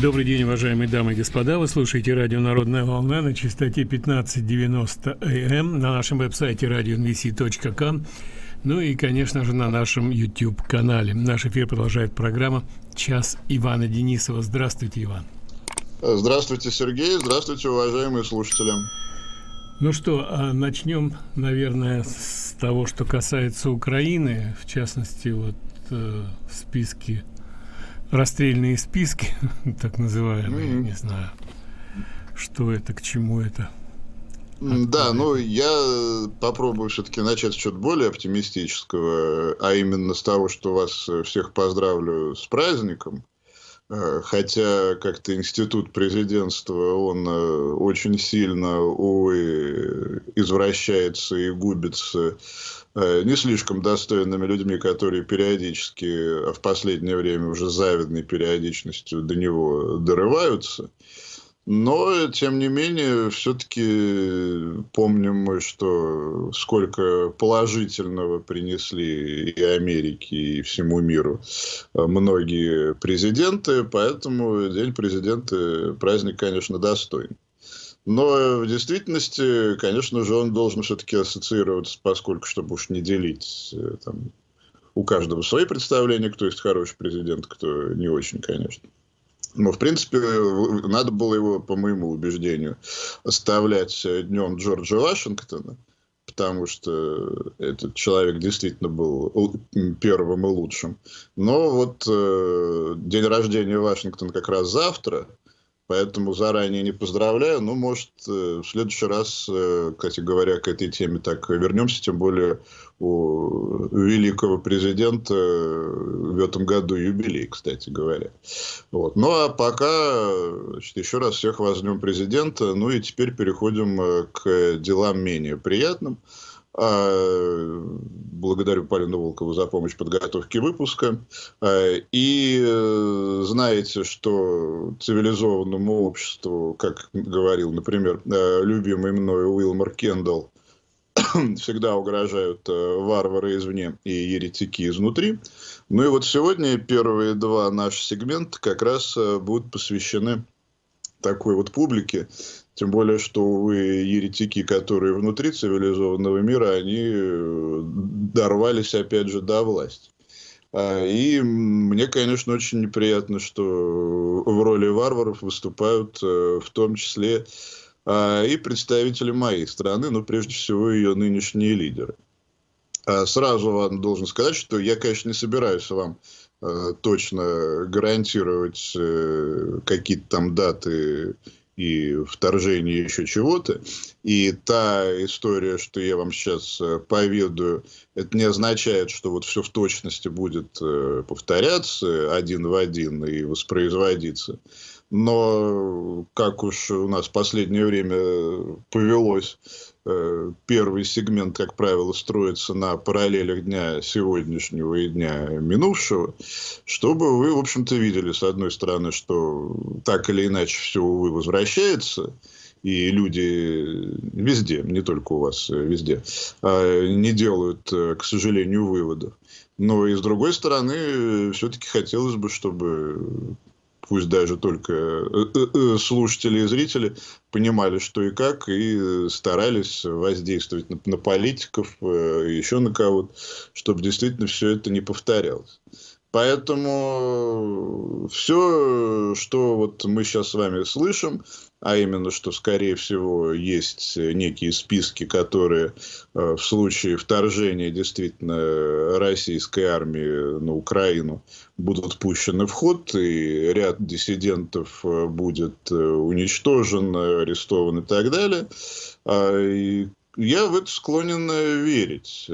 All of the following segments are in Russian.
Добрый день, уважаемые дамы и господа. Вы слушаете радио «Народная волна» на частоте 1590 АМ на нашем веб-сайте radionvc.com ну и, конечно же, на нашем YouTube-канале. Наш эфир продолжает программа «Час Ивана Денисова». Здравствуйте, Иван. Здравствуйте, Сергей. Здравствуйте, уважаемые слушатели. Ну что, а начнем, наверное, с того, что касается Украины, в частности, вот э, списки расстрельные списки, так называемые, mm -hmm. не знаю, что это, к чему это. Да, ну я попробую все-таки начать с чего-то более оптимистического, а именно с того, что вас всех поздравлю с праздником. Э, хотя как-то институт президентства, он э, очень сильно, увы, извращается и губится не слишком достойными людьми, которые периодически, а в последнее время уже завидной периодичностью до него дорываются. Но, тем не менее, все-таки помним мы, что сколько положительного принесли и Америке, и всему миру многие президенты, поэтому День президента праздник, конечно, достойный. Но в действительности, конечно же, он должен все-таки ассоциироваться, поскольку, чтобы уж не делить э, там, у каждого свои представления, кто есть хороший президент, кто не очень, конечно. Но, в принципе, надо было его, по моему убеждению, оставлять днем Джорджа Вашингтона, потому что этот человек действительно был первым и лучшим. Но вот э, день рождения Вашингтона как раз завтра – Поэтому заранее не поздравляю. Ну, может, э, в следующий раз, э, кстати говоря, к этой теме так вернемся. Тем более у великого президента в этом году юбилей, кстати говоря. Вот. Ну, а пока значит, еще раз всех возьмем президента. Ну, и теперь переходим э, к делам менее приятным. А, благодарю Полину Волкову за помощь в подготовке выпуска. А, и э, знаете, что цивилизованному обществу, как говорил, например, э, любимый мною Уилмар Кендалл, всегда угрожают э, варвары извне и еретики изнутри. Ну и вот сегодня первые два наших сегмента как раз будут посвящены такой вот публике, тем более, что вы еретики, которые внутри цивилизованного мира, они э, дорвались, опять же, до власти. А, и мне, конечно, очень неприятно, что в роли варваров выступают э, в том числе а, и представители моей страны, но прежде всего ее нынешние лидеры. А сразу вам должен сказать, что я, конечно, не собираюсь вам э, точно гарантировать какие-то там даты и вторжение еще чего-то. И та история, что я вам сейчас э, поведаю, это не означает, что вот все в точности будет э, повторяться один в один и воспроизводиться. Но как уж у нас в последнее время повелось, Э, первый сегмент, как правило, строится на параллелях дня сегодняшнего и дня минувшего, чтобы вы, в общем-то, видели, с одной стороны, что так или иначе все, увы, возвращается, и люди везде, не только у вас, везде, а, не делают, э, к сожалению, выводов. Но и с другой стороны, все-таки хотелось бы, чтобы пусть даже только э, э, э, слушатели и зрители понимали, что и как, и старались воздействовать на, на политиков, еще на кого-то, чтобы действительно все это не повторялось. Поэтому все, что вот мы сейчас с вами слышим, а именно, что, скорее всего, есть некие списки, которые в случае вторжения действительно российской армии на Украину будут пущены в ход, и ряд диссидентов будет уничтожен, арестован и так далее. А, и я в это склонен верить.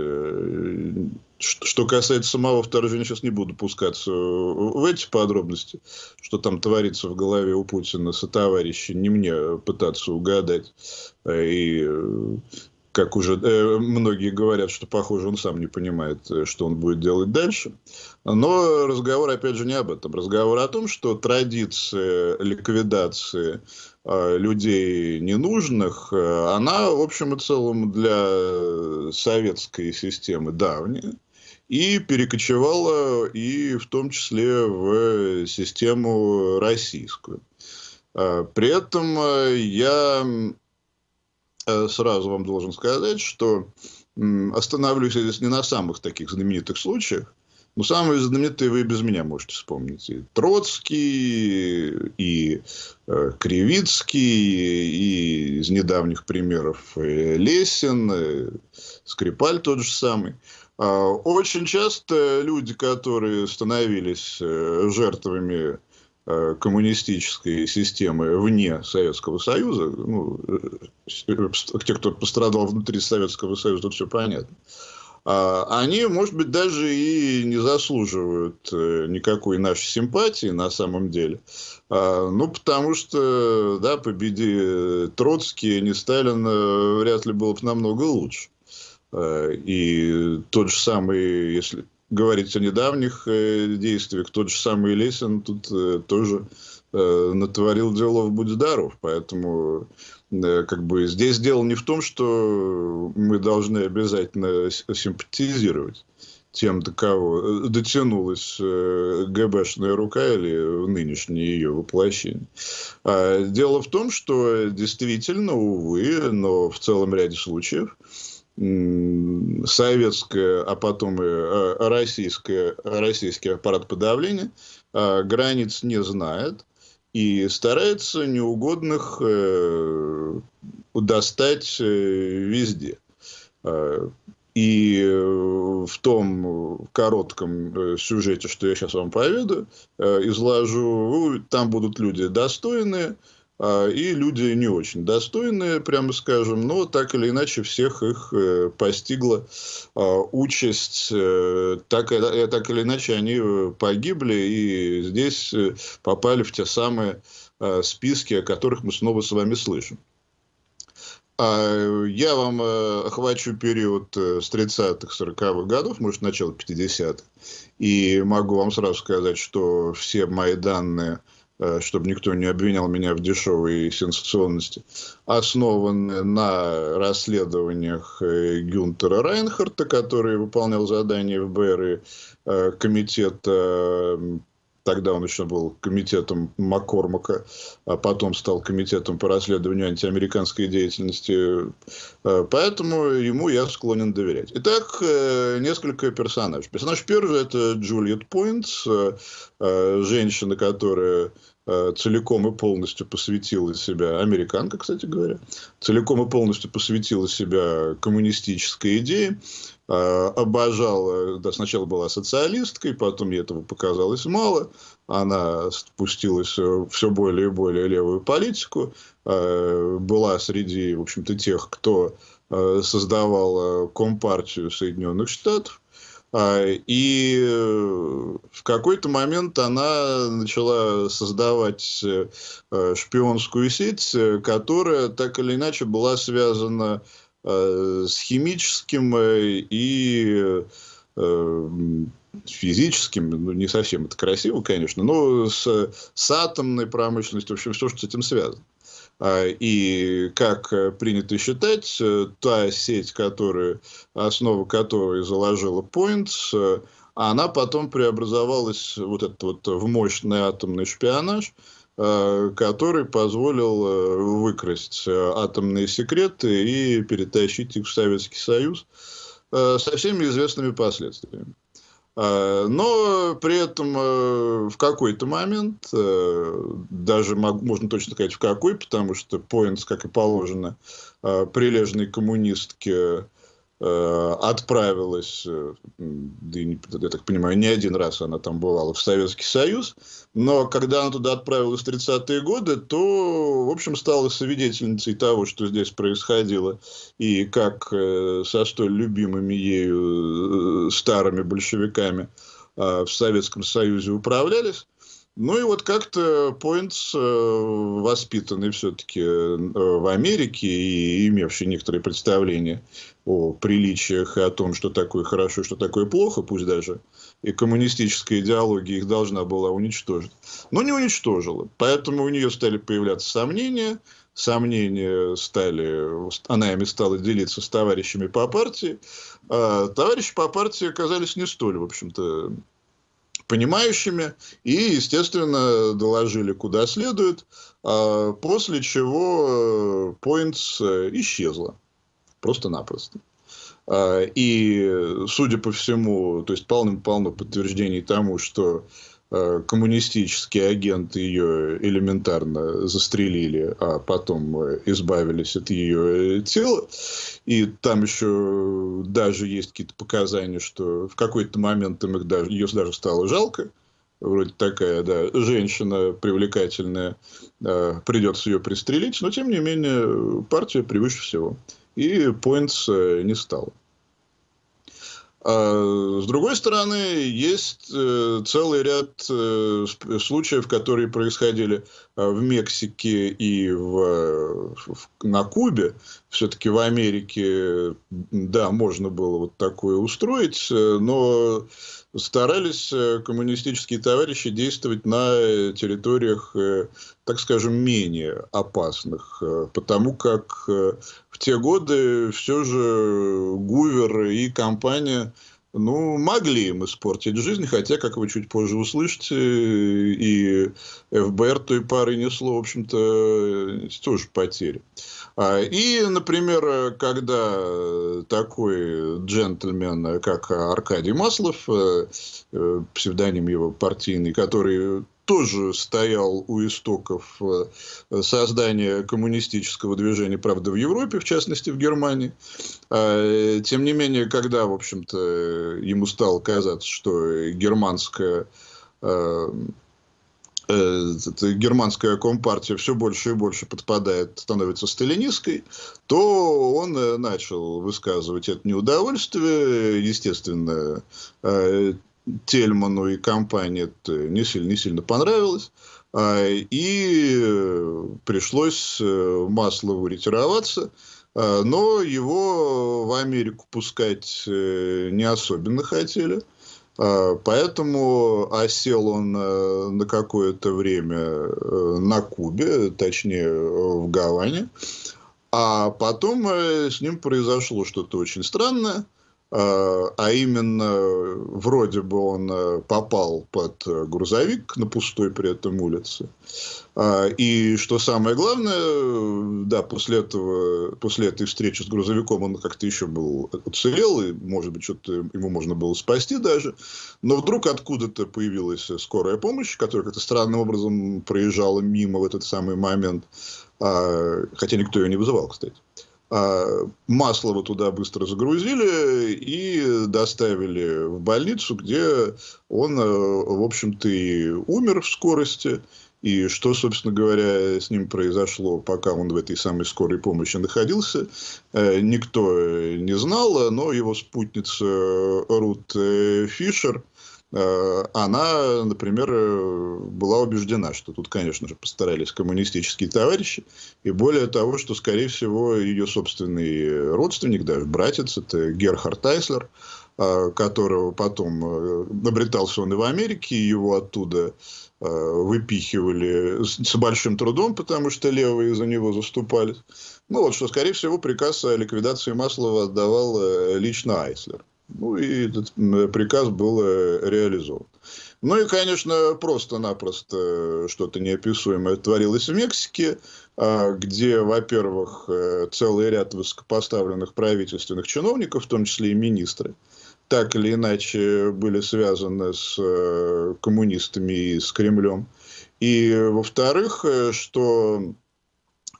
Что касается самого вторжения, сейчас не буду пускаться в эти подробности, что там творится в голове у Путина со товарищи, не мне пытаться угадать. И как уже э, многие говорят, что, похоже, он сам не понимает, э, что он будет делать дальше. Но разговор, опять же, не об этом. Разговор о том, что традиция ликвидации э, людей ненужных, э, она, в общем и целом, для советской системы давняя. И перекочевала и в том числе в систему российскую. А, при этом э, я э, сразу вам должен сказать, что остановлюсь здесь не на самых таких знаменитых случаях, но самые знаменитые вы без меня можете вспомнить. И Троцкий, и э, Кривицкий, и из недавних примеров и Лесин, и Скрипаль тот же самый. А, очень часто люди, которые становились э, жертвами э, коммунистической системы вне Советского Союза, ну, э, те, кто пострадал внутри Советского Союза, тут все понятно, а, они, может быть, даже и не заслуживают никакой нашей симпатии на самом деле. А, ну, потому что, да, победи Троцкий, не Сталин, вряд ли было бы намного лучше. Э, и тот же самый, если говорить о недавних э, действиях, тот же самый Лесин тут э, тоже натворил делов «Будь здоров». Поэтому как бы здесь дело не в том, что мы должны обязательно симпатизировать тем, до кого дотянулась ГБшная рука или нынешнее ее воплощение. А дело в том, что действительно, увы, но в целом ряде случаев советское, а потом и э, российское, российский аппарат подавления а, границ не знает и старается неугодных э, достать э, везде. И в том коротком сюжете, что я сейчас вам поведу, изложу, там будут люди достойные, и люди не очень достойные, прямо скажем, но так или иначе всех их э, постигла а, участь, э, так, э, так или иначе они погибли и здесь попали в те самые а, списки, о которых мы снова с вами слышим. Я вам охвачу период с 30-х, 40-х годов, может, начало 50-х, и могу вам сразу сказать, что все мои данные – чтобы никто не обвинял меня в дешевой сенсационности, основаны на расследованиях э, Гюнтера Райнхарта, который выполнял задания ФБР и э, комитета Тогда он еще был комитетом Маккормака, а потом стал комитетом по расследованию антиамериканской деятельности. Поэтому ему я склонен доверять. Итак, несколько персонажей. Персонаж первый – это Джульет Пойнтс, женщина, которая Э, целиком и полностью посвятила себя, американка, кстати говоря, целиком и полностью посвятила себя коммунистической идее, э, обожала, да, сначала была социалисткой, потом ей этого показалось мало, она спустилась в все более и более левую политику, э, была среди, в общем-то, тех, кто создавал Компартию Соединенных Штатов, и э, в какой-то момент она начала создавать э, шпионскую сеть, э, которая так или иначе была связана с химическим и физическим, ну, не совсем это красиво, конечно, но с, с атомной промышленностью, в общем, все, что с этим связано. А, и, как э, принято считать, э, та сеть, которую, основу которой заложила Points, э, она потом преобразовалась вот этот вот в мощный атомный шпионаж, который позволил выкрасть атомные секреты и перетащить их в Советский Союз со всеми известными последствиями. Но при этом э, в какой-то момент, э, даже можно точно сказать в какой, потому что Поинтс, как и положено, э, прилежной коммунистке Э, отправилась, э, я так понимаю, не один раз она там бывала, в Советский Союз, но когда она туда отправилась в 30-е годы, то, в общем, стала свидетельницей того, что здесь происходило, и как э, со столь любимыми ею старыми большевиками в Советском Союзе управлялись. Ну и вот как-то Пойнтс, воспитанный все-таки в Америке и имевший некоторые представления о приличиях и о том, что такое хорошо, что такое плохо, пусть даже и коммунистическая идеология их должна была уничтожить. Но не уничтожила. Поэтому у нее стали появляться сомнения, сомнения стали, она ими стала делиться с товарищами по партии, а товарищи по партии оказались не столь, в общем-то, понимающими и, естественно, доложили куда следует, а после чего Points э, исчезла просто-напросто. А, и, судя по всему, то есть полным-полно подтверждений тому, что Э, коммунистические агенты ее элементарно застрелили, а потом э, избавились от ее э, тела. И там еще даже есть какие-то показания, что в какой-то момент им их даже, ее даже стало жалко. Вроде такая, да, женщина привлекательная, придется ее пристрелить, но тем не менее партия превыше всего. И Пойнтс не стало. А с другой стороны, есть э, целый ряд э, случаев, которые происходили э, в Мексике и в, в, на Кубе. Все-таки в Америке, да, можно было вот такое устроить, но старались коммунистические товарищи действовать на территориях, так скажем, менее опасных, потому как в те годы все же Гувер и компания ну, могли им испортить жизнь, хотя, как вы чуть позже услышите, и ФБР той пары несло, в общем-то, тоже потери. А, и, например, когда такой джентльмен, как Аркадий Маслов, э, э, псевдоним его партийный, который тоже стоял у истоков э, создания коммунистического движения, правда, в Европе, в частности, в Германии. А, тем не менее, когда, в общем-то, ему стало казаться, что германская э, э, германская компартия все больше и больше подпадает, становится сталинистской, то он начал высказывать это неудовольствие. Естественно, Тельману и компании это не сильно, не сильно понравилось. А, и э, пришлось э, Маслову ретироваться. А, но его в Америку пускать э, не особенно хотели. А, поэтому осел он на какое-то время на Кубе, точнее в Гаване. А потом с ним произошло что-то очень странное. А, а именно, вроде бы он э, попал под э, грузовик на пустой при этом улице. И что самое главное, да, после этого, после этой встречи с грузовиком он как-то еще был уцелел, и, может быть, что-то ему можно было спасти даже. Но вдруг откуда-то появилась скорая помощь, которая как-то странным образом проезжала мимо в этот самый момент. Хотя никто ее не вызывал, кстати. А Маслова туда быстро загрузили и доставили в больницу, где он, э, в общем-то, и умер в скорости. И что, собственно говоря, с ним произошло, пока он в этой самой скорой помощи находился, э, никто не знал, но его спутница Рут э, Фишер – она, например, э, была убеждена, что тут, конечно же, постарались коммунистические товарищи, и более того, что, скорее всего, ее собственный родственник, даже братец, это Герхард Тайслер, э, которого потом обретался он и в Америке, и его оттуда выпихивали с большим трудом, потому что левые за него заступались. Ну вот, что, скорее всего, приказ о ликвидации Маслова отдавал лично Айслер. Ну, и этот приказ был э, реализован. Ну и, конечно, просто-напросто что-то неописуемое творилось в Мексике, а, где, во-первых, э, целый ряд высокопоставленных правительственных чиновников, в том числе и министры, так или иначе были связаны с э, коммунистами и с Кремлем. И, во-вторых, что Э,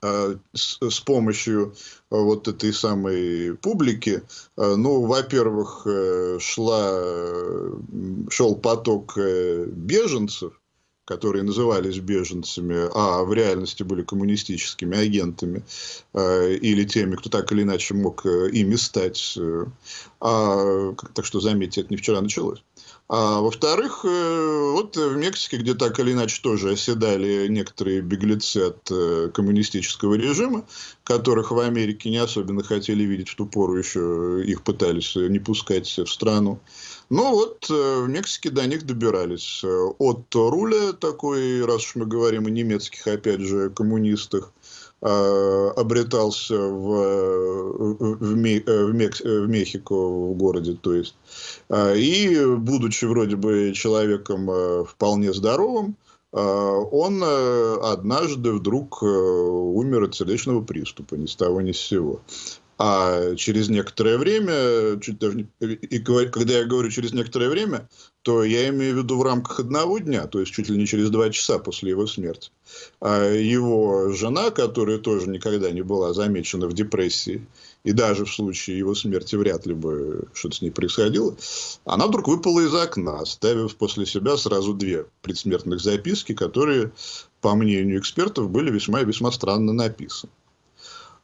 с, с помощью э, вот этой самой публики, э, ну, во-первых, шла, шел поток беженцев, которые назывались беженцами, а в реальности были коммунистическими агентами или теми, кто так или иначе мог ими стать. А, так что, заметьте, это не вчера началось. А во-вторых, э, вот в Мексике, где так или иначе тоже оседали некоторые беглецы от э, коммунистического режима, которых в Америке не особенно хотели видеть в ту пору, еще их пытались не пускать в страну. Но вот э, в Мексике до них добирались. От Руля, такой, раз уж мы говорим о немецких, опять же, коммунистах, обретался в, в, Мек, в, Мекс, в Мехико, в городе, то есть. И, будучи вроде бы человеком вполне здоровым, он однажды вдруг умер от сердечного приступа, ни с того ни с сего. А через некоторое время, чуть даже, и когда я говорю через некоторое время, то я имею в виду в рамках одного дня, то есть чуть ли не через два часа после его смерти. А его жена, которая тоже никогда не была замечена в депрессии, и даже в случае его смерти вряд ли бы что-то с ней происходило, она вдруг выпала из окна, оставив после себя сразу две предсмертных записки, которые, по мнению экспертов, были весьма и весьма странно написаны.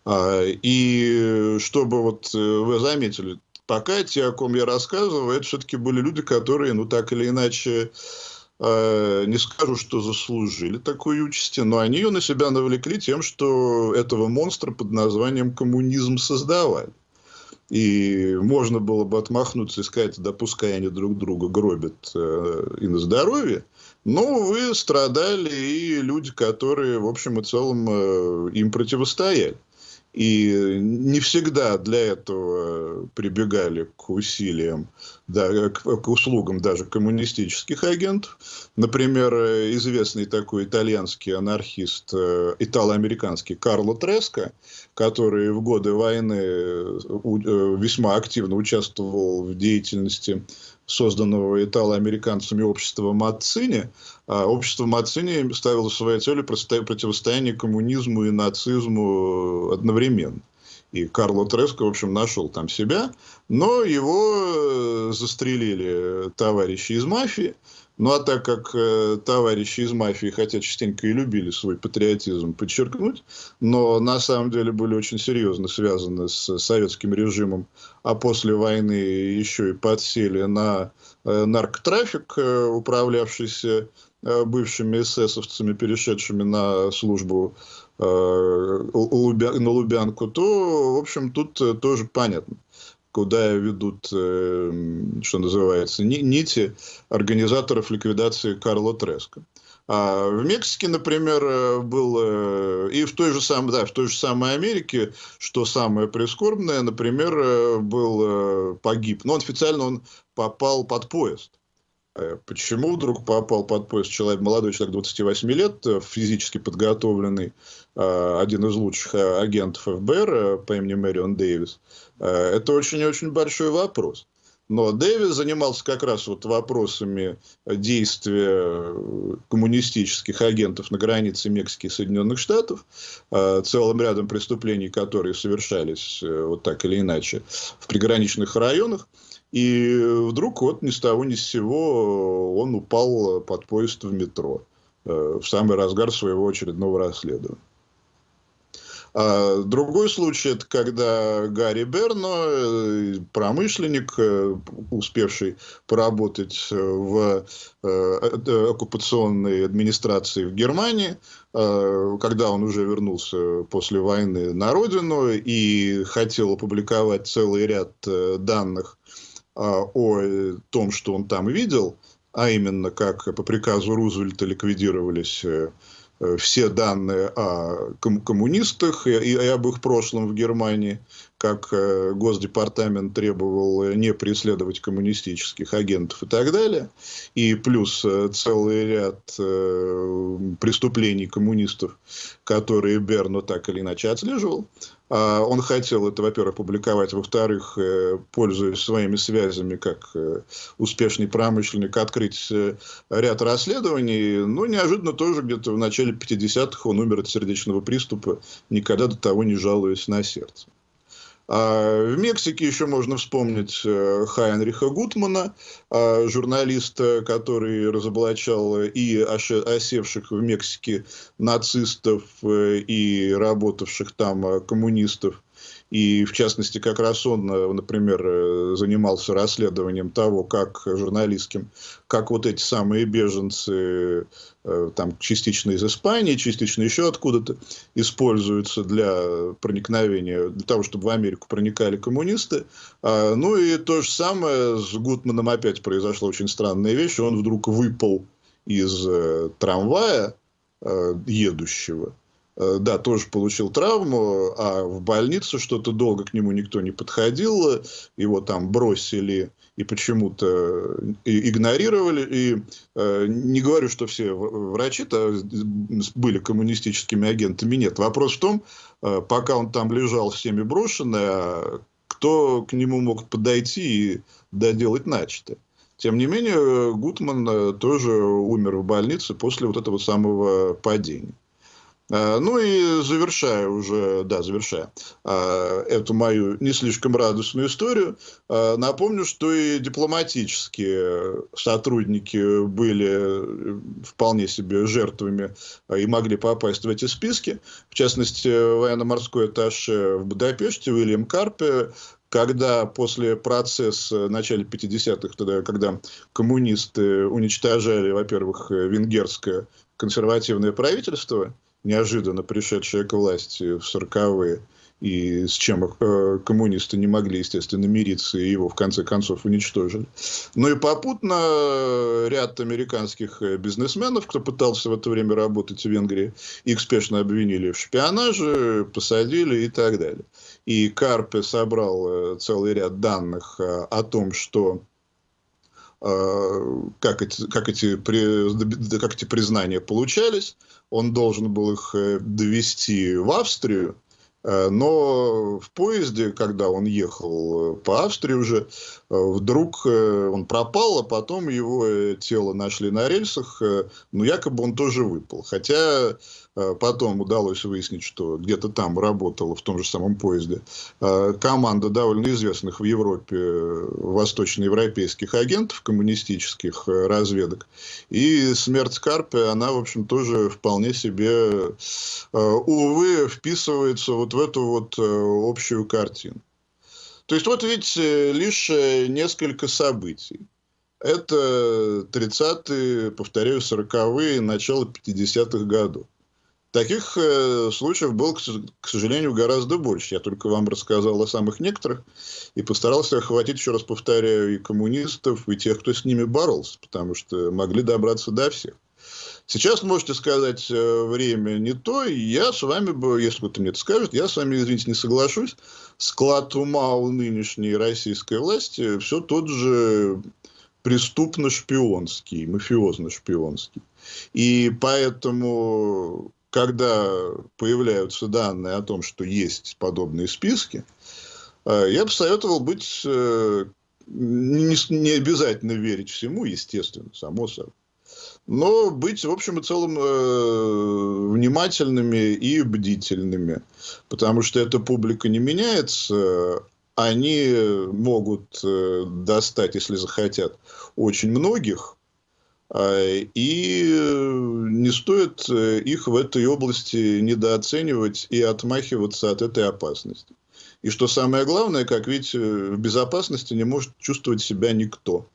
А, и чтобы вот э, вы заметили, пока те, о ком я рассказывал, это все-таки были люди, которые, ну, так или иначе, а, не скажу, что заслужили такой участи, но они ее на себя навлекли тем, что этого монстра под названием коммунизм создавали. И можно было бы отмахнуться и сказать, да пускай они друг друга гробят э, и на здоровье. Но, вы страдали и люди, которые, в общем и целом, э, им противостояли. И не всегда для этого прибегали к усилиям, да, к, к услугам даже коммунистических агентов. Например, известный такой итальянский анархист, э, итало-американский Карло Треско, который в годы войны э, весьма активно участвовал в деятельности созданного итало-американцами общества Мацини, а общество Мацини ставило своей целью противостояние коммунизму и нацизму одновременно. И Карло Треско, в общем, нашел там себя, но его застрелили товарищи из мафии, ну, а так как э, товарищи из мафии, хотя частенько и любили свой патриотизм подчеркнуть, но на самом деле были очень серьезно связаны с советским режимом, а после войны еще и подсели на э, наркотрафик, э, управлявшийся э, бывшими эсэсовцами, перешедшими на службу э, на Лубянку, то, в общем, тут э, тоже понятно куда ведут, э, что называется, нити организаторов ликвидации Карла Треска. А в Мексике, например, э, был э, и в той же самой, да, в той же самой Америке, что самое прискорбное, например, был погиб. Но он официально он попал под поезд. Почему вдруг попал под поезд человек, молодой человек 28 лет, физически подготовленный, один из лучших агентов ФБР по имени Мэрион Дэвис, Э, это очень-очень большой вопрос. Но Дэвис занимался как раз вот вопросами действия коммунистических агентов на границе Мексики и Соединенных Штатов, э, целым рядом преступлений, которые совершались э, вот так или иначе в приграничных районах. И вдруг вот ни с того ни с сего он упал под поезд в метро в самый разгар своего очередного расследования. А другой случай, это когда Гарри Берно, э, промышленник, э, успевший поработать в э, оккупационной администрации в Германии, когда он уже вернулся после войны на родину и хотел опубликовать целый ряд данных о том, что он там видел, а именно как по приказу Рузвельта ликвидировались Э, все данные о коммунистах и, об их прошлом в Германии, как э, Госдепартамент требовал не преследовать коммунистических агентов и так далее, и плюс э, целый ряд преступлений коммунистов, которые Берно так или иначе отслеживал. А, он хотел это, во-первых, публиковать, во-вторых, э, пользуясь своими связями как э, успешный промышленник, открыть э, ряд расследований. Но ну, неожиданно тоже где-то в начале 50-х он умер от сердечного приступа, никогда до того не жалуясь на сердце. А в Мексике еще можно вспомнить э, Хайнриха Гутмана, а, журналиста, который разоблачал и осевших в Мексике нацистов э, и работавших там э, коммунистов. И, в частности, как раз он, например, занимался расследованием того, как журналистским, как вот эти самые беженцы Э, там частично из Испании, частично еще откуда-то, используются для проникновения, для того, чтобы в Америку проникали коммунисты. А, ну и то же самое с Гутманом опять произошла очень странная вещь. Он вдруг выпал из э, трамвая э, едущего, э, да, тоже получил травму, а в больнице что-то долго к нему никто не подходил, его там бросили и почему-то игнорировали. И э, не говорю, что все врачи-то были коммунистическими агентами, нет. Вопрос в том, э, пока он там лежал всеми брошенный, а кто к нему мог подойти и доделать начатое. Тем не менее, Гутман э, тоже умер в больнице после вот этого самого падения. А, ну и завершая уже, да, завершая а, эту мою не слишком радостную историю, а, напомню, что и дипломатические сотрудники были э, вполне себе жертвами и могли попасть в эти списки. В частности, военно-морской атташе в Будапеште Уильям Карпе когда после процесса в начале 50-х, тогда, когда коммунисты уничтожали, во-первых, венгерское консервативное правительство, неожиданно пришедшая к власти в 40-е, и с чем э, коммунисты не могли, естественно, мириться, и его в конце концов уничтожили. Но и попутно ряд американских бизнесменов, кто пытался в это время работать в Венгрии, их спешно обвинили в шпионаже, посадили и так далее. И Карпе собрал э, целый ряд данных э, о том, что как эти, как, эти, как эти признания получались, он должен был их э, довести в Австрию, э, но в поезде, когда он ехал э, по Австрии уже, вдруг он пропал, а потом его тело нашли на рельсах, ну, якобы он тоже выпал. Хотя Э, потом удалось выяснить, что где-то там работала в том же самом поезде э, команда довольно известных в Европе э, восточноевропейских агентов, коммунистических разведок. И смерть Карпе, она, в общем, тоже вполне себе, увы, вписывается вот в эту вот общую картину. То есть, вот видите, лишь несколько событий. Это 30-е, повторяю, 40-е, начало 50-х годов. Таких э, случаев было, к сожалению, гораздо больше. Я только вам рассказал о самых некоторых и постарался охватить, еще раз повторяю, и коммунистов, и тех, кто с ними боролся, потому что могли добраться до всех. Сейчас можете сказать э, время не то, и я с вами бы, если кто-то мне это скажет, я с вами, извините, не соглашусь. Склад ума у нынешней российской власти все тот же преступно-шпионский, мафиозно-шпионский. И поэтому когда появляются данные о том, что есть подобные списки, э, я бы советовал быть э, не, обязательно верить всему, естественно, само собой. Но быть, в общем и целом, э, внимательными и бдительными. Потому что эта публика не меняется. Они могут достать, если захотят, очень многих и э, не стоит э, их в этой области недооценивать и отмахиваться от этой опасности. И что самое главное, как видите, в безопасности не может чувствовать себя никто.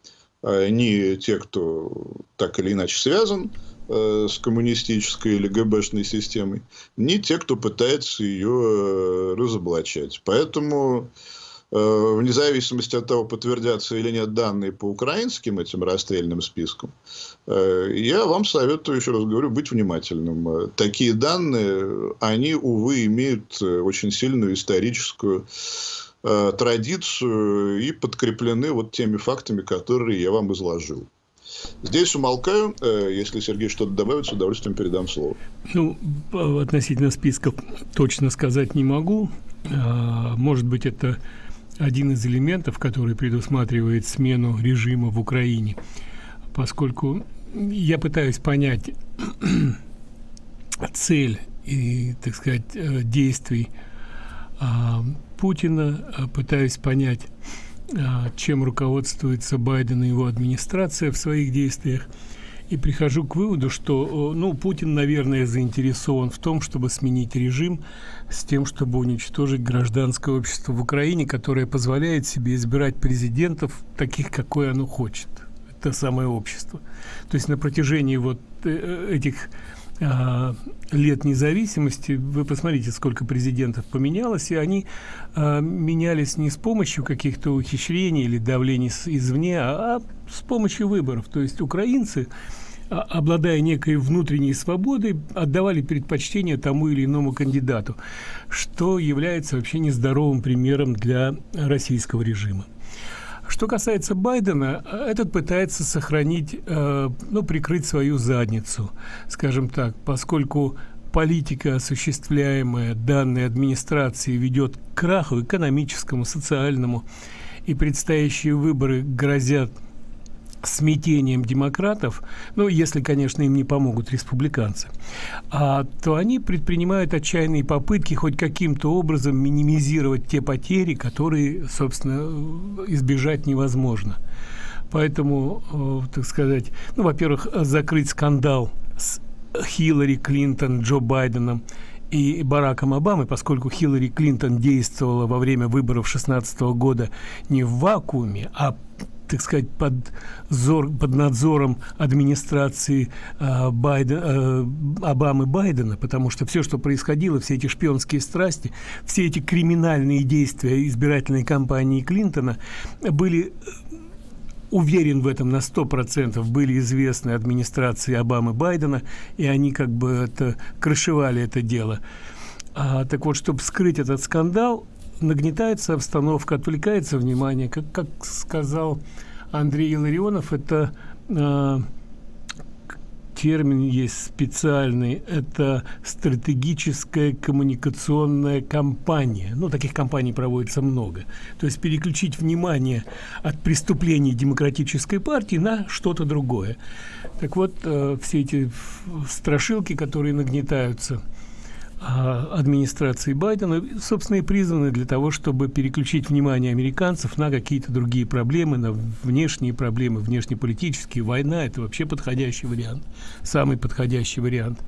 Ни те, кто так или иначе связан э, с коммунистической или ГБшной системой, ни те, кто пытается ее разоблачать. Поэтому Э, вне зависимости от того, подтвердятся или нет данные по украинским этим расстрельным спискам, э, я вам советую, еще раз говорю, быть внимательным. Э, такие данные, они, увы, имеют очень сильную историческую традицию и подкреплены вот теми фактами, которые я вам изложил. Здесь умолкаю. Если Сергей что-то добавит, с удовольствием передам слово. Ну, относительно списков точно сказать не могу. А, может быть, это один из элементов, который предусматривает смену режима в Украине, поскольку я пытаюсь понять цель и, так сказать, э, действий а, Путина, а, пытаюсь понять, а, чем руководствуется Байден и его администрация в своих действиях – и прихожу к выводу, что ну, Путин, наверное, заинтересован в том, чтобы сменить режим с тем, чтобы уничтожить гражданское общество в Украине, которое позволяет себе избирать президентов таких, какое оно хочет. Это самое общество. То есть на протяжении вот э, этих а, лет независимости, вы посмотрите, сколько президентов поменялось, и они а, менялись не с помощью каких-то ухищрений или давлений извне, а, а с помощью выборов. То есть украинцы а, обладая некой внутренней свободой, отдавали предпочтение тому или иному кандидату, что является вообще нездоровым примером для российского режима. Что касается Байдена, этот пытается сохранить, э, ну, прикрыть свою задницу, скажем так, поскольку политика, осуществляемая данной администрацией, ведет к краху экономическому, социальному, и предстоящие выборы грозят смятением демократов, ну, если, конечно, им не помогут республиканцы, а, то они предпринимают отчаянные попытки хоть каким-то образом минимизировать те потери, которые, собственно, избежать невозможно. Поэтому, э, так сказать, ну, во-первых, закрыть скандал с Хиллари Клинтон, Джо Байденом и Бараком Обамой, поскольку Хиллари Клинтон действовала во время выборов 16 года не в вакууме, а так сказать, под, зор, под надзором администрации э, Байден, э, Обамы Байдена, потому что все, что происходило, все эти шпионские страсти, все эти криминальные действия избирательной кампании Клинтона были уверен в этом на сто процентов были известны администрации Обамы Байдена, и они как бы это крышевали это дело. А, так вот, чтобы скрыть этот скандал, нагнетается обстановка, отвлекается внимание. Как, как сказал Андрей Илларионов, это э, термин есть специальный, это стратегическая коммуникационная кампания. Ну, таких кампаний проводится много. То есть переключить внимание от преступлений демократической партии на что-то другое. Так вот, э, все эти страшилки, которые нагнетаются – администрации Байдена, собственно, и призваны для того, чтобы переключить внимание американцев на какие-то другие проблемы, на внешние проблемы, внешнеполитические. Война – это вообще подходящий вариант, самый подходящий вариант.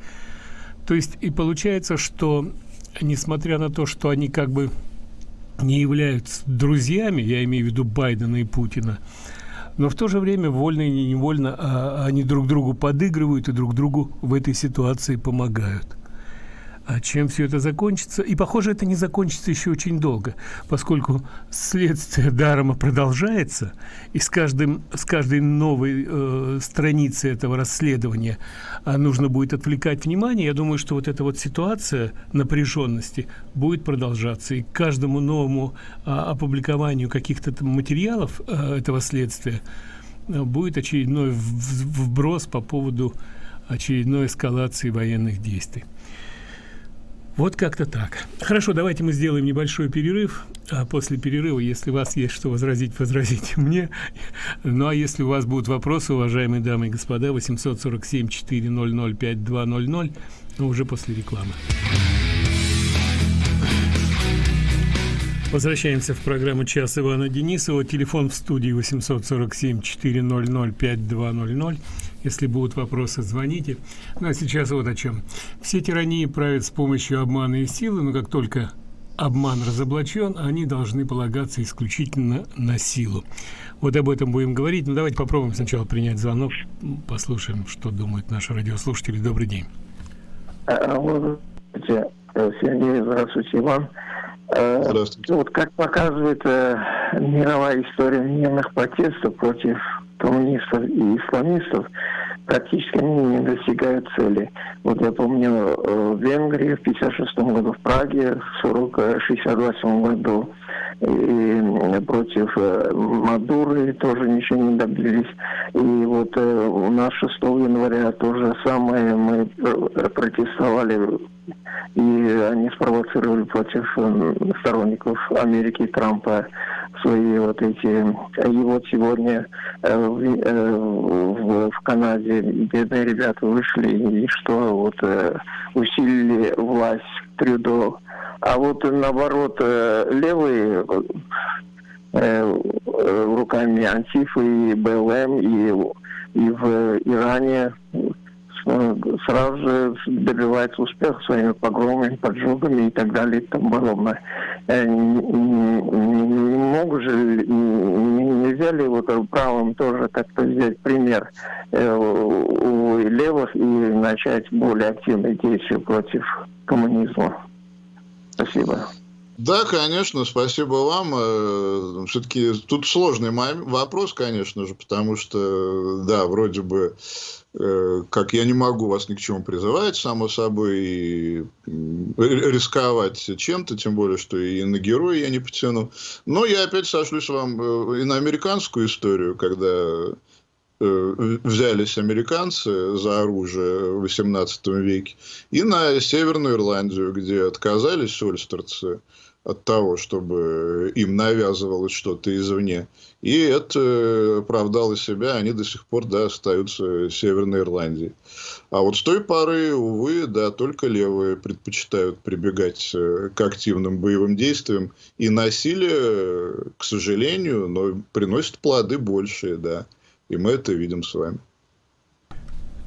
То есть и получается, что несмотря на то, что они как бы не являются друзьями, я имею в виду Байдена и Путина, но в то же время вольно или невольно а, они друг другу подыгрывают и друг другу в этой ситуации помогают. А чем все это закончится? И, похоже, это не закончится еще очень долго, поскольку следствие Дарома продолжается, и с, каждым, с каждой новой э, страницей этого расследования а, нужно будет отвлекать внимание. Я думаю, что вот эта вот ситуация напряженности будет продолжаться, и к каждому новому а, опубликованию каких-то материалов а, этого следствия а, будет очередной вброс по поводу очередной эскалации военных действий. Вот как-то так. Хорошо, давайте мы сделаем небольшой перерыв. А после перерыва, если у вас есть что возразить, возразите мне. Ну а если у вас будут вопросы, уважаемые дамы и господа, 847-400-5200, но уже после рекламы. Возвращаемся в программу «Час Ивана Денисова». Телефон в студии 847-400-5200. Если будут вопросы, звоните. Ну а сейчас вот о чем. Все тирании правят с помощью обмана и силы, но как только обман разоблачен, они должны полагаться исключительно на силу. Вот об этом будем говорить. Но ну, давайте попробуем сначала принять звонок, послушаем, что думают наши радиослушатели. Добрый день. Здравствуйте, Сергей, здравствуйте, Иван. Здравствуйте. Вот как показывает э, мировая история мирных протестов против коммунистов и исламистов, практически они не достигают цели. Вот я помню э, в Венгрии в 56 году, в Праге в 1968 году и против Мадуры тоже ничего не добились. И вот у нас 6 января то же самое мы протестовали и они спровоцировали против э, сторонников Америки Трампа свои вот эти... И вот сегодня э, в, э, в, в Бедные ребята вышли и что вот усилили власть Трюдо. А вот наоборот левые руками Антифы и БЛМ и, и в Иране сразу же добивается успеха своими погромами, поджогами и так далее и тому подобное. Э, не могут же, нельзя ли вот правым тоже как-то взять пример э, у левых и начать более активные действия против коммунизма? Спасибо. Да, конечно, спасибо вам. Э, Все-таки тут сложный вопрос, конечно же, потому что, да, вроде бы, как я не могу вас ни к чему призывать, само собой, и рисковать чем-то, тем более, что и на героя я не потяну. Но я опять сошлюсь вам э, и на американскую историю, когда взялись американцы за оружие в XVIII веке, и на Северную Ирландию, где отказались ольстерцы от того, чтобы им навязывалось что-то извне. И это оправдало себя, они до сих пор да, остаются Северной Ирландии. А вот с той поры, увы, да, только левые предпочитают прибегать э, к активным боевым действиям. И насилие, к сожалению, но приносит плоды большие, да. И мы это видим с вами.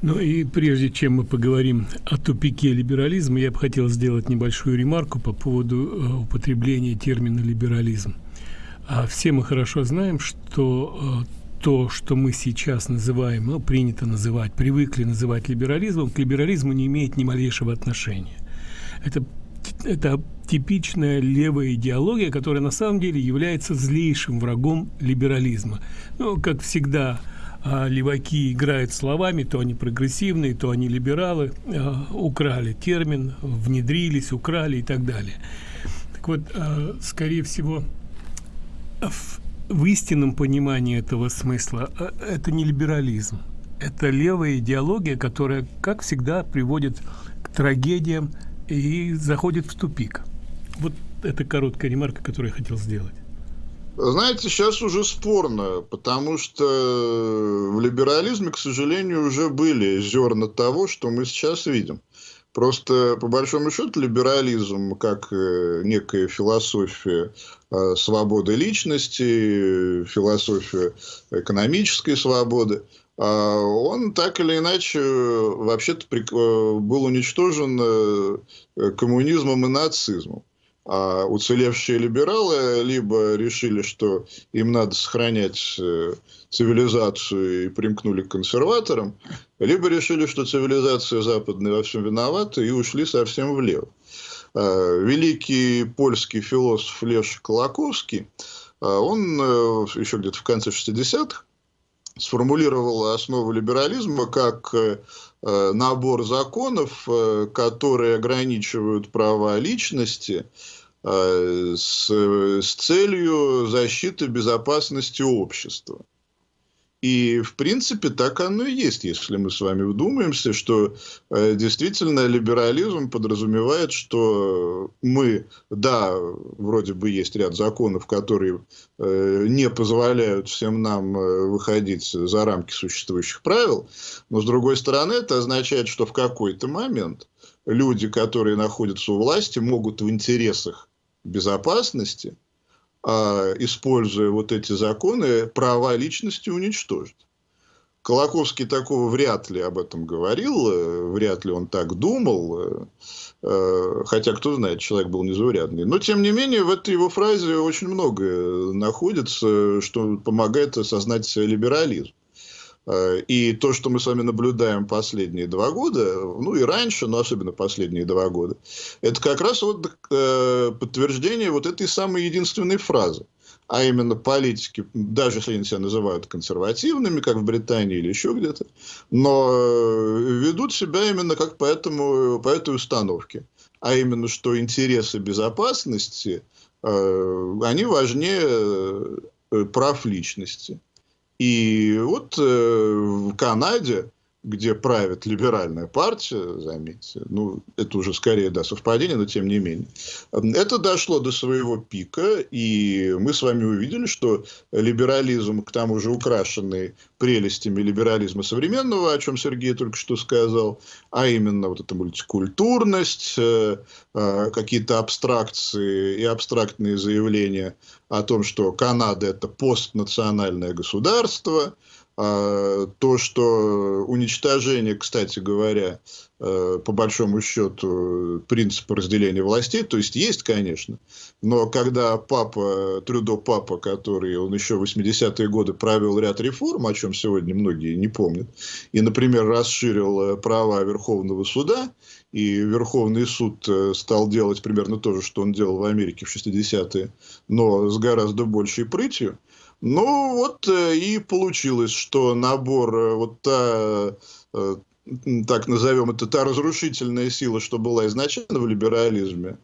Ну и прежде чем мы поговорим о тупике либерализма, я бы хотел сделать небольшую ремарку по поводу э, употребления термина либерализм. А все мы хорошо знаем, что э, то, что мы сейчас называем, ну, принято называть, привыкли называть либерализмом, к либерализму не имеет ни малейшего отношения. Это, это типичная левая идеология, которая на самом деле является злейшим врагом либерализма. Ну, как всегда, а леваки играют словами, то они прогрессивные, то они либералы, а, украли термин, внедрились, украли и так далее. Так вот, а, скорее всего, в, в истинном понимании этого смысла это не либерализм, это левая идеология, которая, как всегда, приводит к трагедиям и заходит в тупик. Вот это короткая ремарка, которую я хотел сделать. Знаете, сейчас уже спорно, потому что в либерализме, к сожалению, уже были зерна того, что мы сейчас видим. Просто, по большому счету, либерализм, как э, некая философия э, свободы личности, философия экономической свободы, он так или иначе вообще-то э, был уничтожен коммунизмом и нацизмом. А уцелевшие либералы либо решили, что им надо сохранять э, цивилизацию и примкнули к консерваторам, либо решили, что цивилизация западная во всем виновата и ушли совсем влево. А, великий польский философ Леш Колоковский, а, он э, еще где-то в конце 60-х сформулировал основу либерализма как э, набор законов, которые ограничивают права личности, Э, с, с целью защиты безопасности общества. И, в принципе, так оно и есть, если мы с вами вдумаемся, что э, действительно либерализм подразумевает, что мы, да, вроде бы есть ряд законов, которые э, не позволяют всем нам э, выходить за рамки существующих правил, но, с другой стороны, это означает, что в какой-то момент люди, которые находятся у власти, могут в интересах безопасности, используя вот эти законы, права личности уничтожить. Колоковский такого вряд ли об этом говорил, э, вряд ли он так думал, э, э, хотя, кто знает, человек был незаурядный. Но, тем не менее, в этой его фразе очень много находится, что помогает осознать либерализм. Э, и то, что мы с вами наблюдаем последние два года, ну и раньше, но особенно последние два года, это как раз вот э, подтверждение вот этой самой единственной фразы. А именно политики, даже если они себя называют консервативными, как в Британии или еще где-то, но э, ведут себя именно как по, этому, по этой установке. А именно, что интересы безопасности, они важнее прав личности. И вот э, в Канаде, где правит либеральная партия, заметьте, ну, это уже скорее, да, совпадение, но тем не менее, это дошло до своего пика, и мы с вами увидели, что либерализм, к тому же украшенный прелестями либерализма современного, о чем Сергей только что сказал, а именно вот эта мультикультурность, э, э, какие-то абстракции и абстрактные заявления о том, что Канада – это постнациональное государство – то, что уничтожение, кстати говоря, э, по большому счету, принципа разделения властей, то есть есть, конечно, но когда папа, Трюдо папа, который он еще в 80-е годы провел ряд реформ, о чем сегодня многие не помнят, и, например, расширил э, права Верховного суда, и Верховный суд э, стал делать примерно то же, что он делал в Америке в 60-е, но с гораздо большей прытью, ну, вот э, и получилось, что набор, э, вот та, э, так назовем это, та разрушительная сила, что была изначально в либерализме,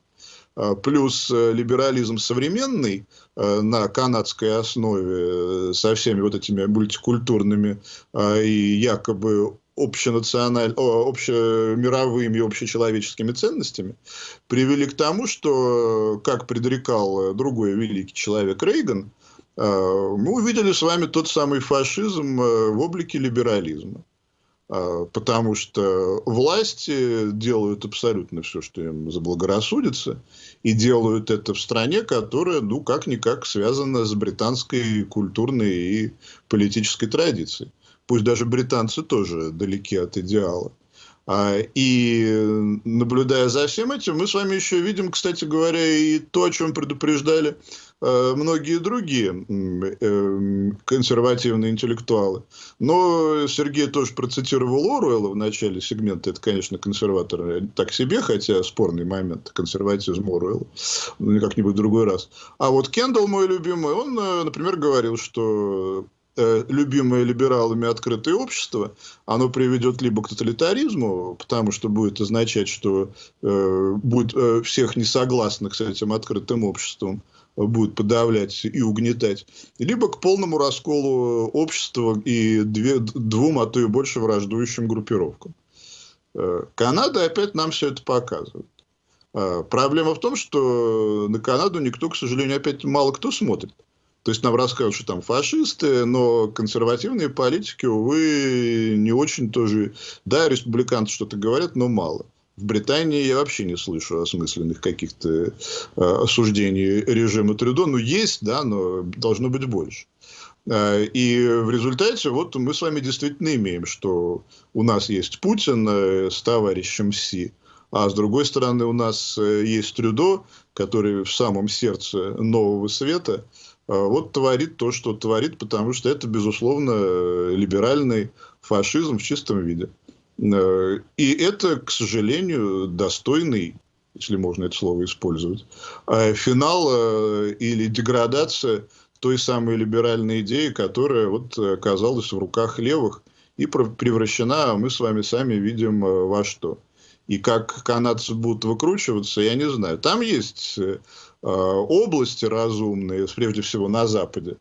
а, плюс либерализм современный на канадской основе со всеми вот этими мультикультурными а, и якобы общенациональ... общемировыми, общечеловеческими ценностями, привели к тому, что, как предрекал другой великий человек Рейган, мы увидели с вами тот самый фашизм э, в облике либерализма. Э, потому что власти делают абсолютно все, что им заблагорассудится, и делают это в стране, которая, ну, как-никак связана с британской культурной и политической традицией. Пусть даже британцы тоже далеки от идеала. А, и наблюдая за всем этим, мы с вами еще видим, кстати говоря, и то, о чем предупреждали Э, многие другие э, консервативные интеллектуалы. Но Сергей тоже процитировал Оруэлла в начале сегмента. Это, конечно, консерватор так себе, хотя спорный момент консерватизм Оруэлла. Как-нибудь в другой раз. А вот Кендалл, мой любимый, он, э, например, говорил, что любимое либералами открытое общество, оно приведет либо к тоталитаризму, потому что будет означать, что э, будет э, всех несогласных с этим открытым обществом будет подавлять и угнетать, либо к полному расколу общества и две, двум, а то и больше враждующим группировкам. Э, Канада опять нам все это показывает. Э, проблема в том, что на Канаду никто, к сожалению, опять мало кто смотрит. То есть нам рассказывают, что там фашисты, но консервативные политики, увы, не очень тоже... Да, республиканцы что-то говорят, но мало. В Британии я вообще не слышу осмысленных каких-то э, осуждений режима Трюдо. Ну, есть, да, но должно быть больше. Э, и в результате вот мы с вами действительно имеем, что у нас есть Путин э, с товарищем Си, а с другой стороны у нас есть Трюдо, который в самом сердце нового света вот творит то, что творит, потому что это, безусловно, либеральный фашизм в чистом виде. Э, и это, к сожалению, достойный, если можно это слово использовать, э, финал э, или деградация той самой либеральной идеи, которая вот оказалась в руках левых и превращена, а мы с вами сами видим во что. И как канадцы будут выкручиваться, я не знаю. Там есть области разумные, прежде всего на Западе,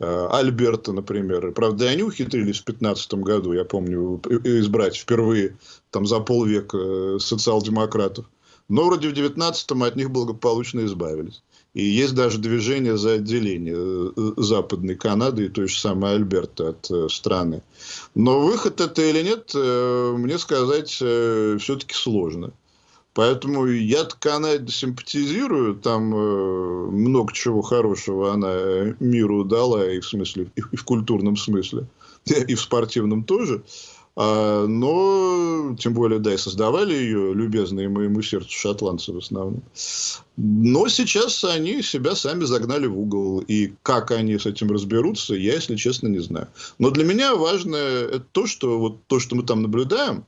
Альберта, например. Правда, они ухитрились в 2015 году, я помню, избрать впервые там, за полвека э, социал-демократов. Но вроде в 19-м от них благополучно избавились. И есть даже движение за отделение э, Западной Канады и той же самой Альберта от страны. Но выход это или нет, мне сказать все-таки сложно. Поэтому я Канаде симпатизирую, там э, много чего хорошего она миру дала, и в смысле, и, и в культурном смысле, и в спортивном тоже. А, но, тем более, да, и создавали ее любезные моему сердцу шотландцы в основном. Но сейчас они себя сами загнали в угол. И как они с этим разберутся, я, если честно, не знаю. Но для меня важно то, что вот то, что мы там наблюдаем,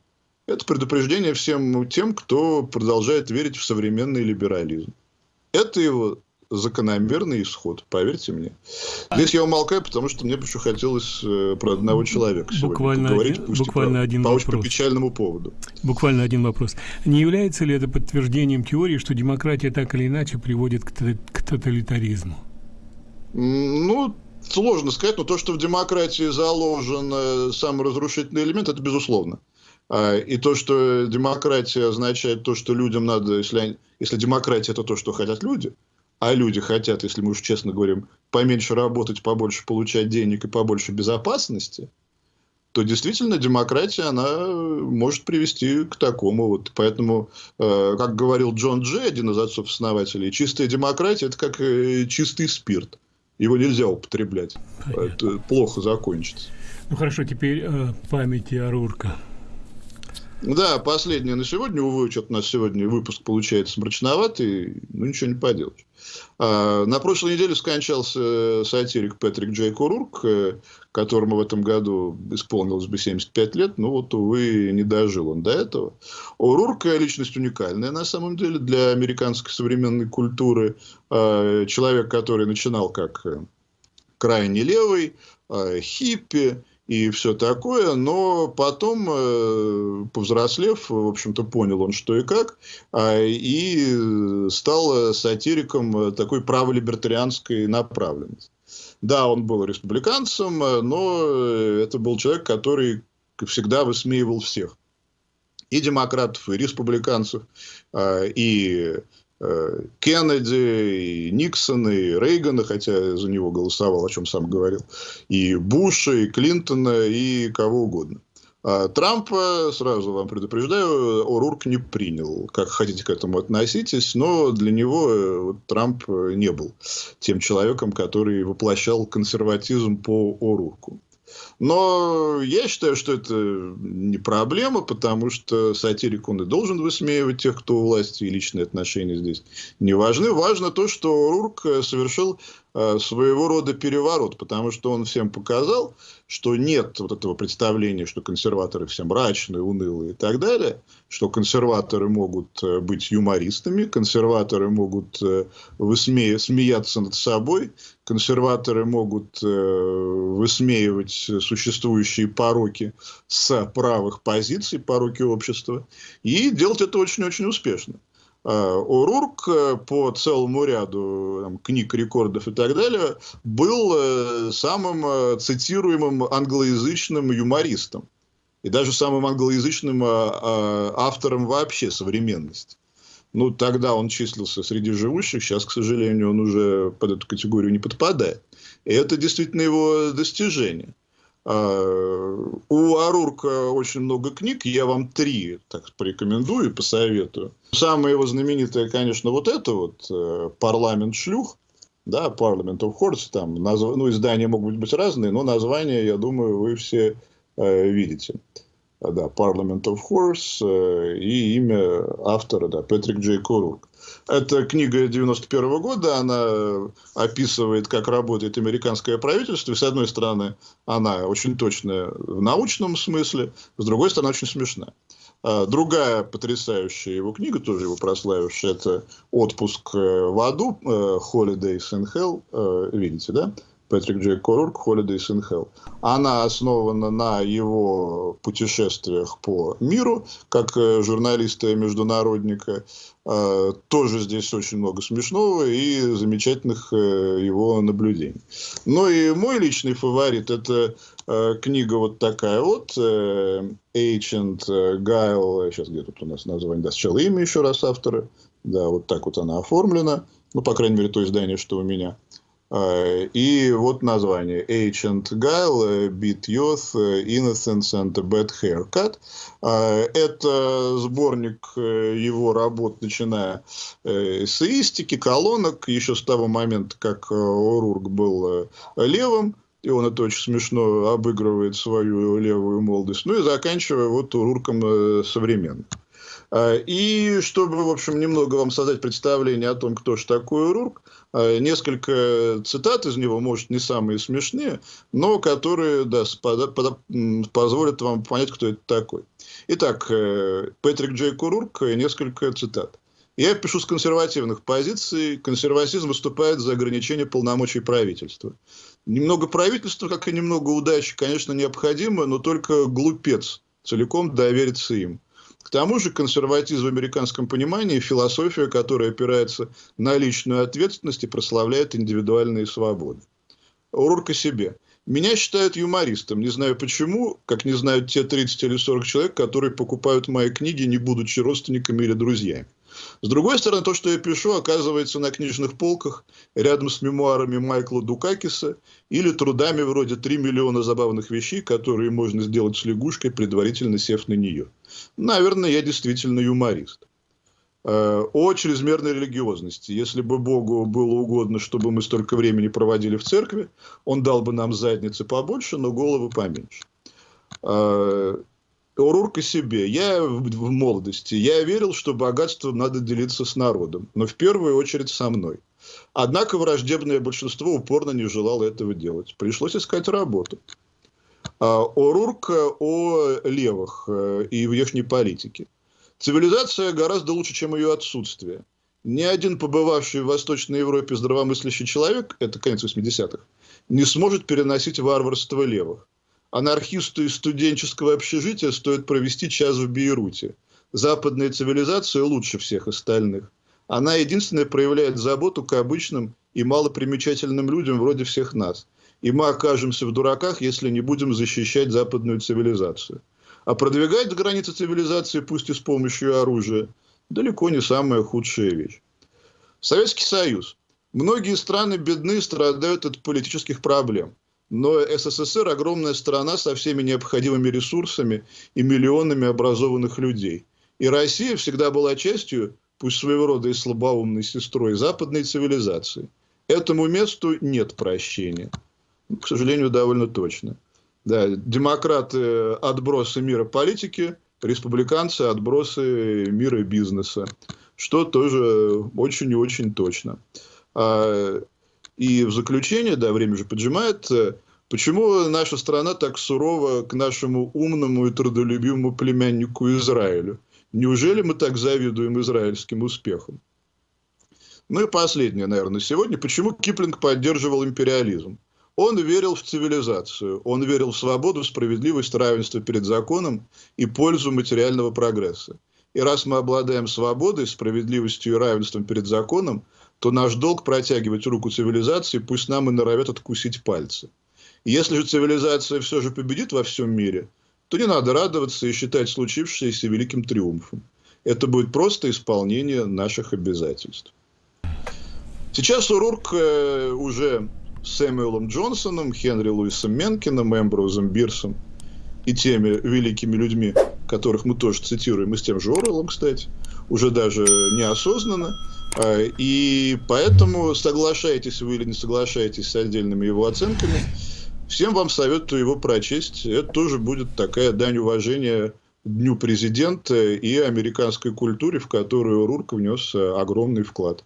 это предупреждение всем тем, кто продолжает верить в современный либерализм. Это его закономерный исход, поверьте мне. Здесь я умолкаю, потому что мне еще хотелось э, про одного человека буквально поговорить, один, буквально по, один по, вопрос. по печальному поводу. Буквально один вопрос. Не является ли это подтверждением теории, что демократия так или иначе приводит к, к тоталитаризму? Ну, сложно сказать, но то, что в демократии заложен э, самый элемент, это безусловно. А, и то, что демократия означает то, что людям надо, если, если демократия это то, что хотят люди, а люди хотят, если мы уж честно говорим, поменьше работать, побольше получать денег и побольше безопасности, то действительно демократия, она может привести к такому. Вот. Поэтому, э, как говорил Джон Джей, один из отцов-основателей, чистая демократия – это как э, чистый спирт. Его нельзя употреблять. Понятно. Это плохо закончится. Ну хорошо, теперь э, памяти Арурка. Да, последнее на сегодня. Увы, что-то у нас сегодня выпуск получается мрачноватый, ну ничего не поделать. А, на прошлой неделе скончался сатирик Патрик Джей Курурк, э, которому в этом году исполнилось бы 75 лет, но вот, увы, не дожил он до этого. Урурк – личность уникальная, на самом деле, для американской современной культуры. А, человек, который начинал как э, крайне левый, а, хиппи, и все такое, но потом, э, повзрослев, в общем-то, понял он, что и как, э, и стал сатириком такой праволибертарианской направленности. Да, он был республиканцем, но это был человек, который всегда высмеивал всех. И демократов, и республиканцев, э, и Э, Кеннеди, и Никсона, и Рейгана, хотя за него голосовал, о чем сам говорил, и Буша, и Клинтона, и кого угодно. А Трампа, сразу вам предупреждаю, О'Рурк не принял. Как хотите к этому относитесь, но для него э, вот, Трамп не был тем человеком, который воплощал консерватизм по О'Рурку. Но я считаю, что это не проблема, потому что сатирик он и должен высмеивать тех, кто у власти, и личные отношения здесь не важны. Важно то, что Рурк совершил Э, своего рода переворот, потому что он всем показал, что нет вот этого представления, что консерваторы все мрачные, унылые и так далее, что консерваторы могут э, быть юмористами, консерваторы могут э, высме... смеяться над собой, консерваторы могут высмеивать существующие пороки с правых позиций, пороки общества, и делать это очень-очень успешно. Урурк э, по целому ряду там, книг, рекордов и так далее был э, самым э, цитируемым англоязычным юмористом. И даже самым англоязычным автором вообще современности. Ну, тогда он числился среди живущих, сейчас, к сожалению, он уже под эту категорию не подпадает. И это действительно его достижение. А, у Арурка очень много книг, я вам три так порекомендую и посоветую. Самое его знаменитое, конечно, вот это вот э, «Парламент шлюх», да, Parliament of Horse, там, назв... ну, издания могут быть разные, но название, я думаю, вы все э, видите. Да, Parliament of Horse э, и имя автора, да, Патрик Джей Корурк. Это книга 91 -го года, она описывает, как работает американское правительство. И, с одной стороны, она очень точная в научном смысле, с другой стороны, очень смешная. А, другая потрясающая его книга, тоже его прославившая, это «Отпуск э, в аду», э, «Holidays in Hell», э, видите, да? Патрик Джей Корурк «Holidays in Hell». Она основана на его путешествиях по миру, как э, журналиста-международника. Э, тоже здесь очень много смешного и замечательных э, его наблюдений. Ну и мой личный фаворит – это книга вот такая вот, Ancient Guile, сейчас где тут у нас название, да, сначала имя еще раз автора, да, вот так вот она оформлена, ну, по крайней мере, то издание, что у меня – и вот название Ancient Guile, Beat Youth, Innocence and a Bad Haircut. Э, это сборник э, его работ, начиная с эссеистики, колонок, еще с того момента, как Орург был левым, и он это очень смешно обыгрывает свою левую молодость, ну и заканчивая вот Урурком современным. А, и чтобы, в общем, немного вам создать представление о том, кто же такой Урурк, а, несколько цитат из него, может, не самые смешные, но которые да, позволят вам понять, кто это такой. Итак, э, Патрик Джей Курурк, несколько цитат. Я пишу с консервативных позиций. Консерватизм выступает за ограничение полномочий правительства. Немного правительства, как и немного удачи, конечно, необходимо, но только глупец целиком доверится им. К тому же консерватизм в американском понимании – философия, которая опирается на личную ответственность и прославляет индивидуальные свободы. Урок о себе. Меня считают юмористом. Не знаю почему, как не знают те 30 или 40 человек, которые покупают мои книги, не будучи родственниками или друзьями. С другой стороны, то, что я пишу, оказывается на книжных полках рядом с мемуарами Майкла Дукакиса или трудами вроде «3 миллиона забавных вещей, которые можно сделать с лягушкой, предварительно сев на нее». Наверное, я действительно юморист. э, о чрезмерной религиозности. Если бы Богу было угодно, чтобы мы столько времени проводили в церкви, он дал бы нам задницы побольше, но головы поменьше. Урурка себе. Я в молодости, я верил, что богатство надо делиться с народом, но в первую очередь со мной. Однако враждебное большинство упорно не желало этого делать. Пришлось искать работу. Орурк о левых э, и внешней политике. Цивилизация гораздо лучше, чем ее отсутствие. Ни один побывавший в Восточной Европе здравомыслящий человек, это конец 80-х, не сможет переносить варварство левых. Анархисту из студенческого общежития стоит провести час в Бейруте. Западная цивилизация лучше всех остальных. Она единственная проявляет заботу к обычным и малопримечательным людям вроде всех нас – и мы окажемся в дураках, если не будем защищать западную цивилизацию. А продвигать границы цивилизации, пусть и с помощью оружия, далеко не самая худшая вещь. Советский Союз. Многие страны бедны, страдают от политических проблем. Но СССР – огромная страна со всеми необходимыми ресурсами и миллионами образованных людей. И Россия всегда была частью, пусть своего рода и слабоумной сестрой, западной цивилизации. Этому месту нет прощения к сожалению, довольно точно. Да, демократы – отбросы мира политики, республиканцы – отбросы мира бизнеса, что тоже очень и очень точно. И в заключение, да, время же поджимает, почему наша страна так сурова к нашему умному и трудолюбивому племяннику Израилю? Неужели мы так завидуем израильским успехам? Ну и последнее, наверное, сегодня. Почему Киплинг поддерживал империализм? Он верил в цивилизацию, он верил в свободу, справедливость, равенство перед законом и пользу материального прогресса. И раз мы обладаем свободой, справедливостью и равенством перед законом, то наш долг протягивать руку цивилизации, пусть нам и норовят откусить пальцы. И если же цивилизация все же победит во всем мире, то не надо радоваться и считать случившееся великим триумфом. Это будет просто исполнение наших обязательств. Сейчас Урурк э, уже Сэмюэлом Джонсоном, Хенри Луисом Менкином, Эмброузом Бирсом и теми великими людьми, которых мы тоже цитируем, и с тем же Оруэллом, кстати, уже даже неосознанно. А, и поэтому соглашаетесь вы или не соглашаетесь с отдельными его оценками, всем вам советую его прочесть. Это тоже будет такая дань уважения Дню президента и американской культуре, в которую Рурк внес э, огромный вклад.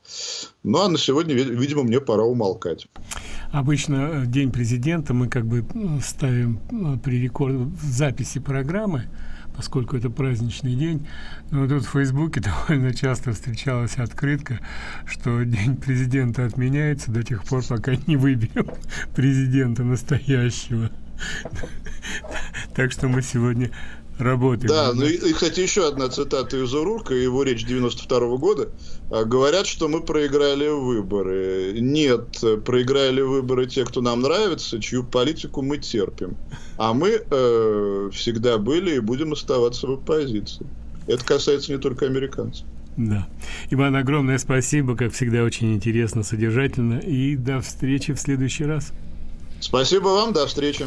Ну, а на сегодня, видимо, мне пора умолкать. Обычно э, День президента мы как бы ставим э, при рекорд... записи программы, поскольку это праздничный день. Но тут в Фейсбуке довольно часто встречалась открытка, что День президента отменяется до тех пор, пока не выберем президента настоящего. Так что мы сегодня работы. Да, ну и, и, кстати, еще одна цитата из Урурка, его речь 92 -го года. А, говорят, что мы проиграли выборы. Нет, проиграли выборы те, кто нам нравится, чью политику мы терпим. А мы э, всегда были и будем оставаться в оппозиции. Это касается не только американцев. Да. Иван, огромное спасибо, как всегда, очень интересно, содержательно. И до встречи в следующий раз. Спасибо вам, до встречи.